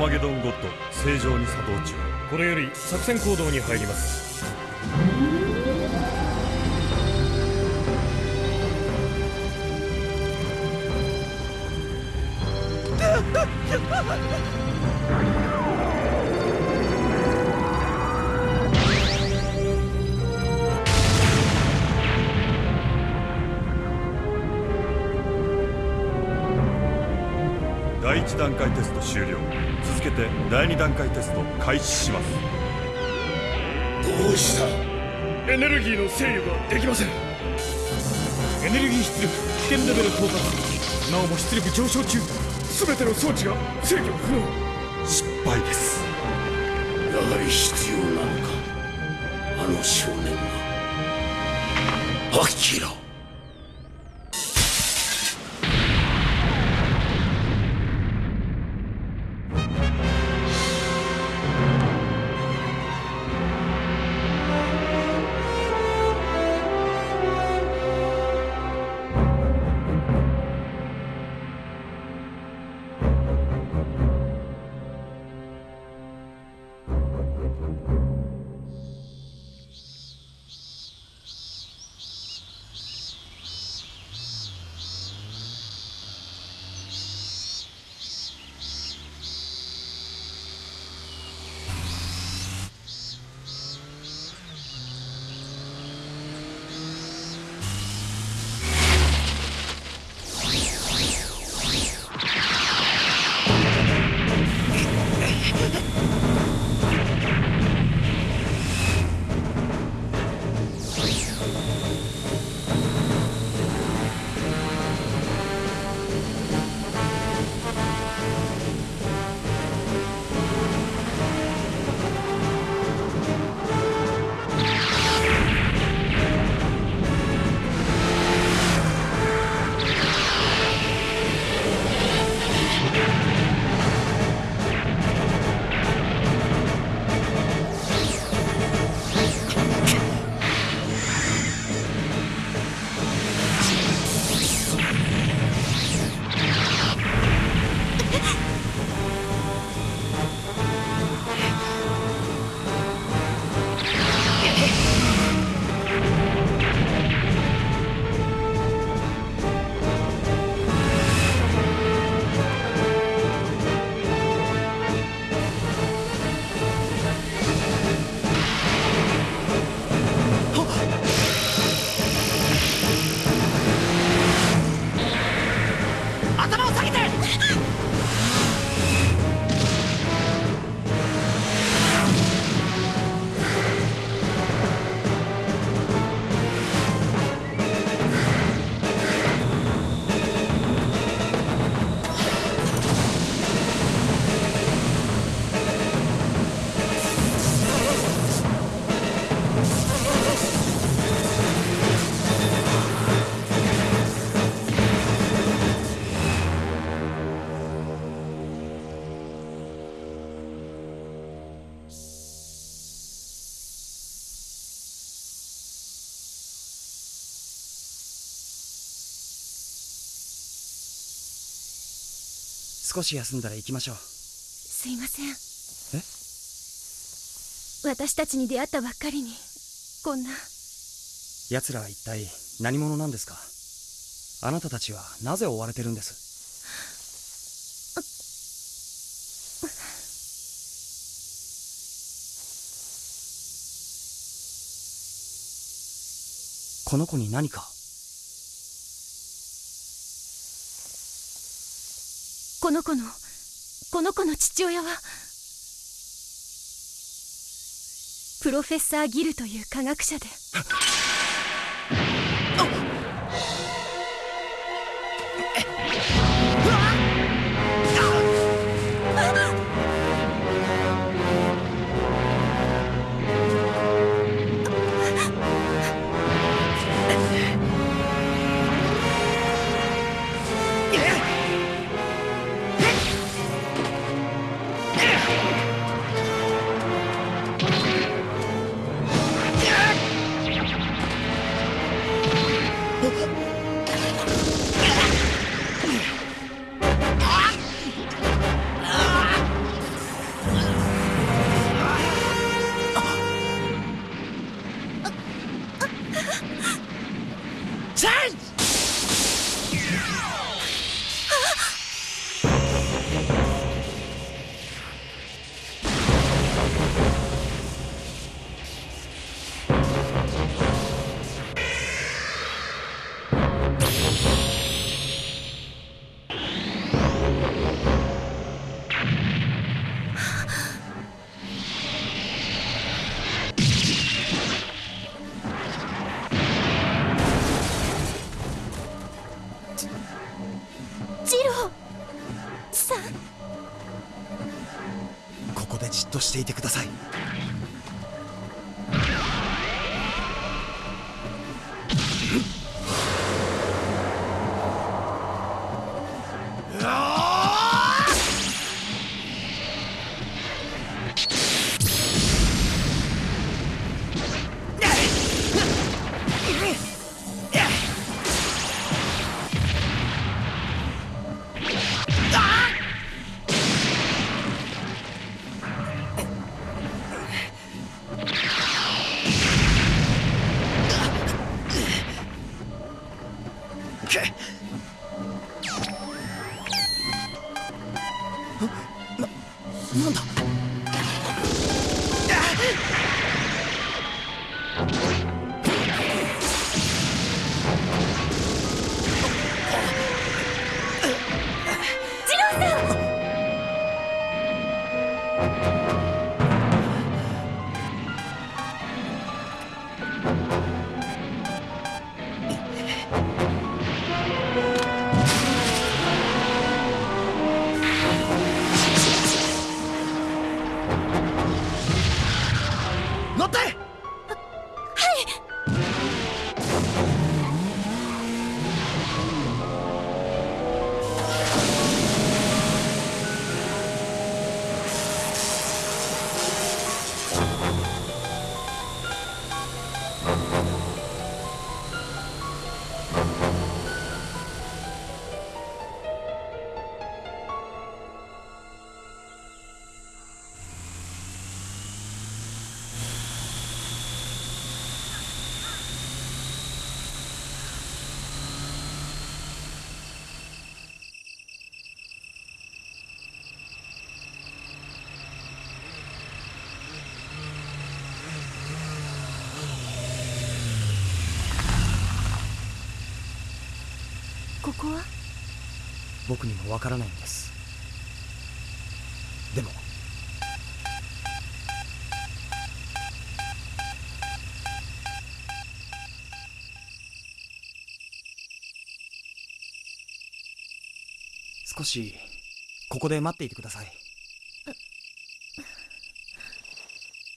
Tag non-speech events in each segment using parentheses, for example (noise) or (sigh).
マゲドンゴッド正常に作動中。これより作戦行動に入ります。第1段階テスト終了。続けて第2段階テスト開始します。どうした？エネルギーの制御ができません。エネルギー出力危険レベル到達。なおも出力上昇中。全ての装置が制御不能。失敗です。やはり必要なのか？あの少年が。アキラ少し休んだら行きましょう。すいません。私たちに出会ったばっかりにこんな。奴らは一体何者なんですか？あなたたちはなぜ追われてるんです？この子に何か？この子のこの子の父親はプロフェッサー・ギルという科学者で。ここは？僕にもわからないんです。でも。少しここで待っていてください。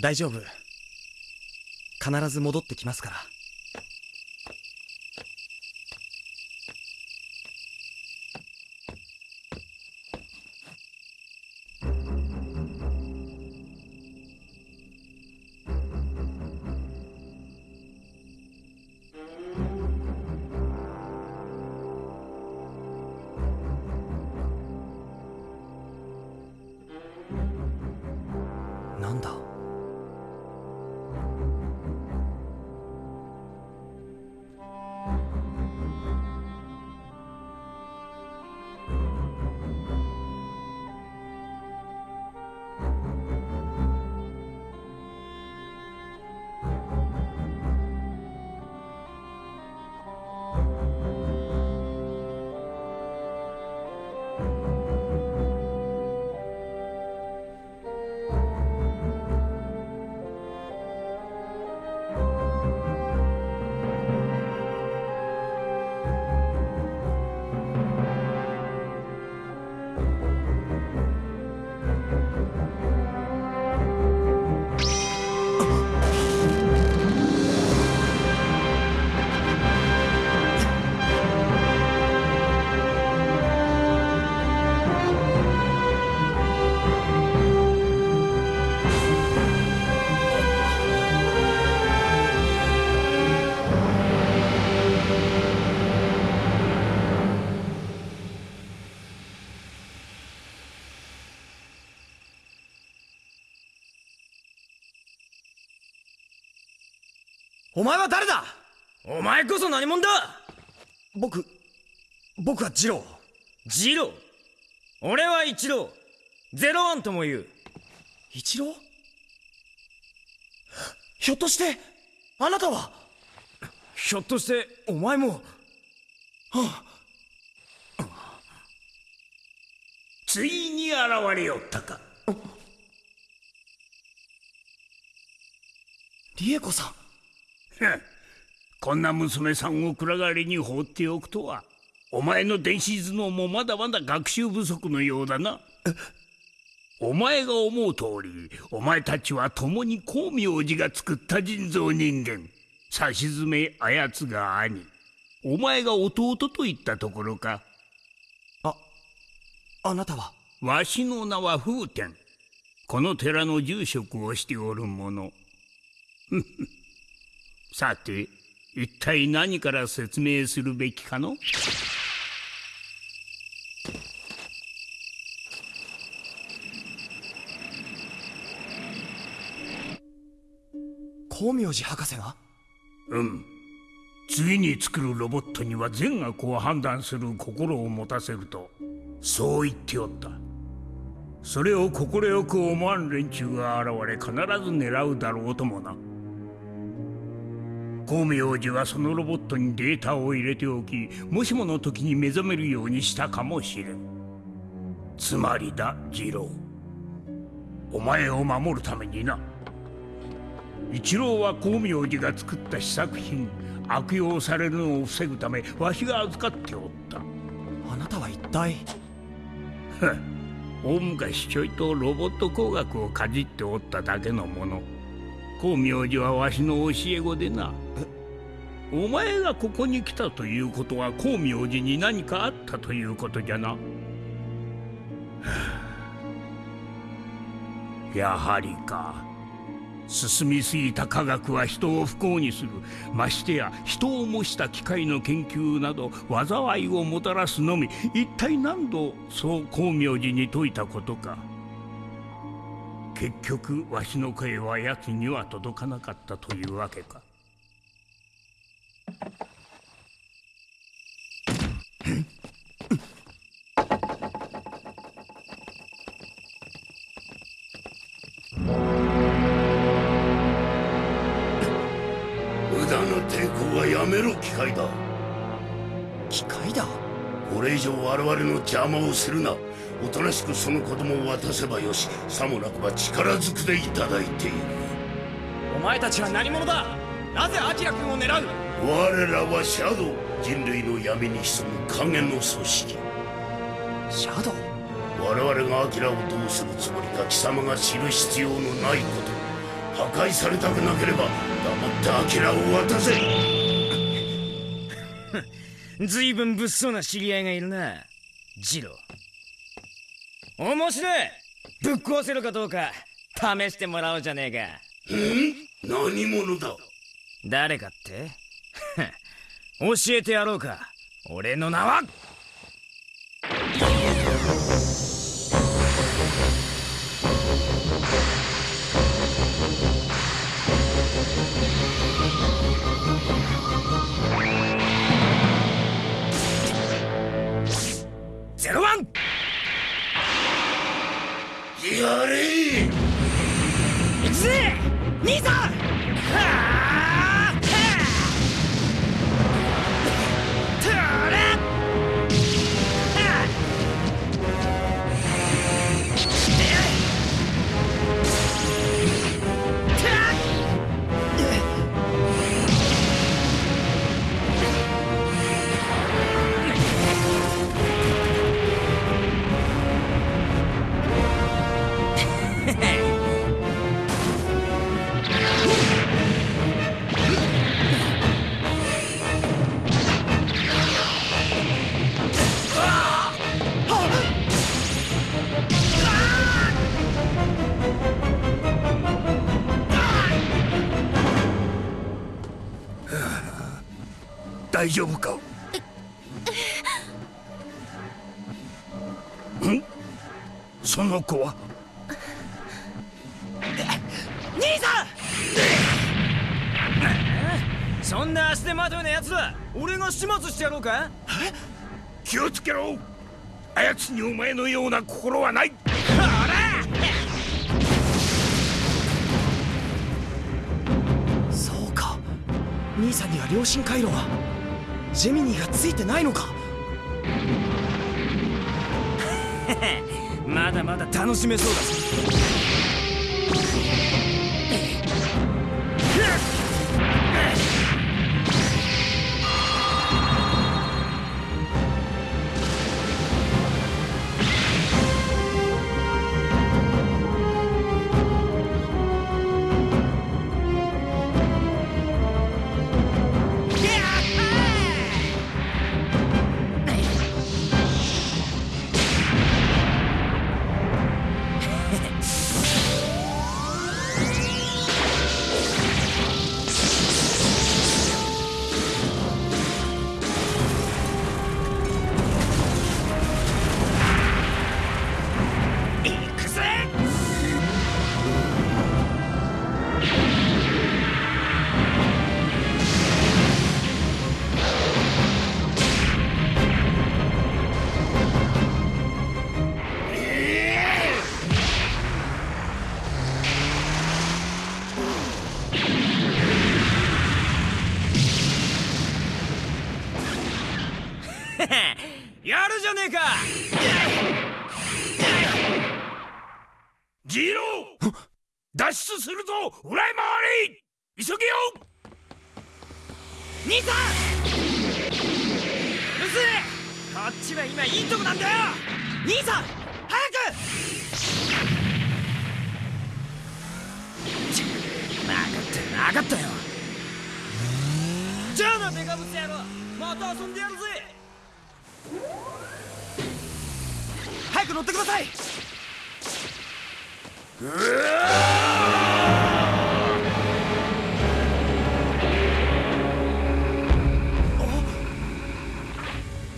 大丈夫。必ず戻ってきますから。お前は誰だ？お前こそ何者だ？僕僕はジロー。ジロー？俺は一郎ゼロワンとも言う。一郎ひょっとしてあなたは？ひょっとしてお前も？ついに現れよったか。リエコさん (laughs) こんな娘さんを暗がりに放っておくとはお前の電子頭脳もまだまだ学習不足のようだな。(laughs) お前が思う通りお前たちは共に光明寺が作った人造人間。さしずめあやつが兄。お前が弟といったところか。ああなたは？わしの名は風天。この寺の住職をしておる者さて一体何から説明するべきかの？光明寺博士が？うん。次に作るロボットには善悪を判断する心を持たせるとそう言っておった。それを快く思わん連中が現れ必ず狙うだろうともな光明寺はそのロボットにデータを入れておきもしもの時に目覚めるようにしたかもしれん。つまりだ次郎。お前を守るためにな。一郎は光明寺が作った試作品悪用されるのを防ぐためわしが預かっておった。あなたは一体？大昔ちょいとロボット工学をかじっておっただけのもの光明寺はわしの教え子でな。お前がここに来たということは光明寺に何かあったということじゃな。は (sighs) あやはりか。進みすぎた科学は人を不幸にする。ましてや人を模した機械の研究など災いをもたらすのみ。一体何度そう光明寺に説いたことか。結局わしの声は奴には届かなかったというわけか。無駄な抵抗はやめろ機械だ。機械だ？これ以上我々の邪魔をするなおとなしくその子供を渡せばよしさもなくば力ずくでいただいている。お前たちは何者だ？なぜアキラ君を狙う？我らはシャドウ人類の闇に潜む影の組織。シャドウ？我々がアキラをどうするつもりか貴様が知る必要のないこと。破壊されたくなければ黙ってアキラを渡せ。ずいぶん物騒な知り合いがいるなジロー面白い。ぶっ壊せるかどうか試してもらおうじゃねえか。何者だ？誰かって？(laughs) 教えてやろうか。俺の名はや大丈夫か？ん？その子は？兄さん！そんな足手まといな奴ら俺が始末してやろうか？気をつけろ！あやつにお前のような心はない！そうか。兄さんには良心回路は？ジェミニーがついてないのか？(laughs) まだまだ楽しめそうだ (laughs) やるじゃねえか！ジーロー！脱出するぞ！裏へ回り急げよ！兄さん！うるせえ！こっちは今いいとこなんだよ！兄さん！早く！ち分かった分かったよ。じゃあなデカブツ野郎。また遊んでやるぜ。早く乗ってください。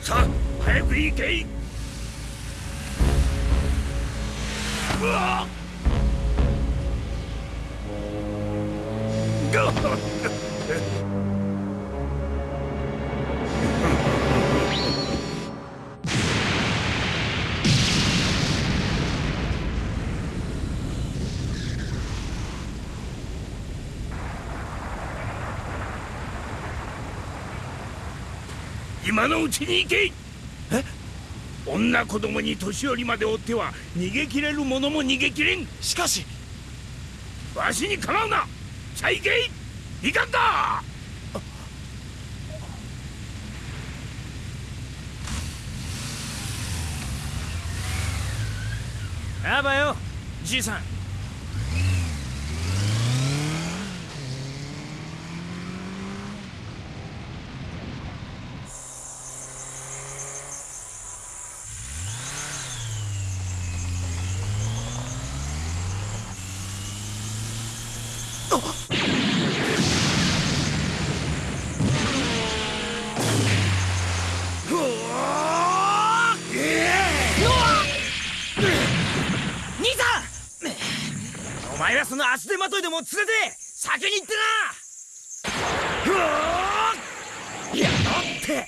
さあ早く行け。いうわガ今のうちに行け。え？女子供に年寄りまで追っては逃げ切れる者も逃げ切れん。しかし。わしに構うな。さあ行けいかんだあばよじいさん兄さんお前はその足手まといでも連れて先に行ってな。うやろって。は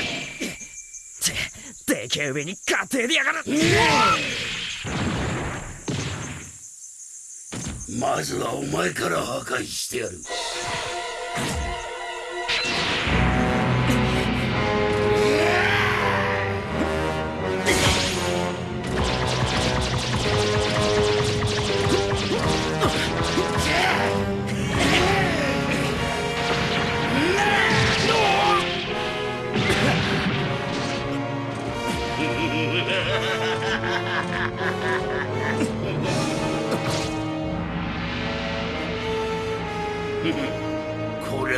って。でけえ上に勝手でやがる。まずはお前から破壊してやる。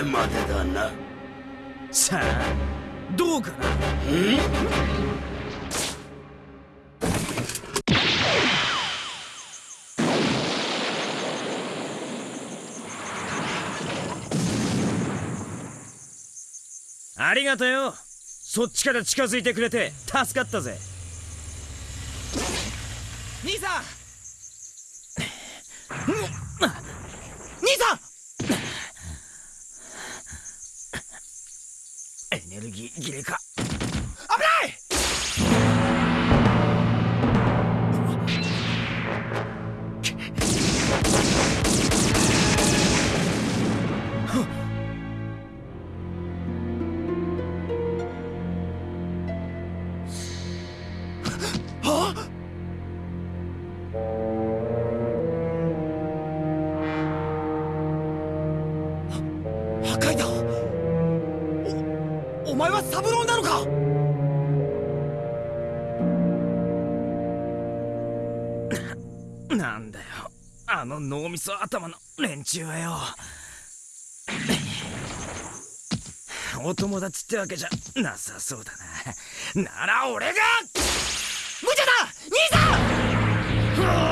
れまでだな。さあどうかな？ありがとよ。そっちから近づいてくれて助かったぜ。兄さん兄さんはサブローなのか？なんだよ。あの脳みそ頭の連中はよ。お友達ってわけじゃなさそうだな。なら俺が！無茶だ！兄さん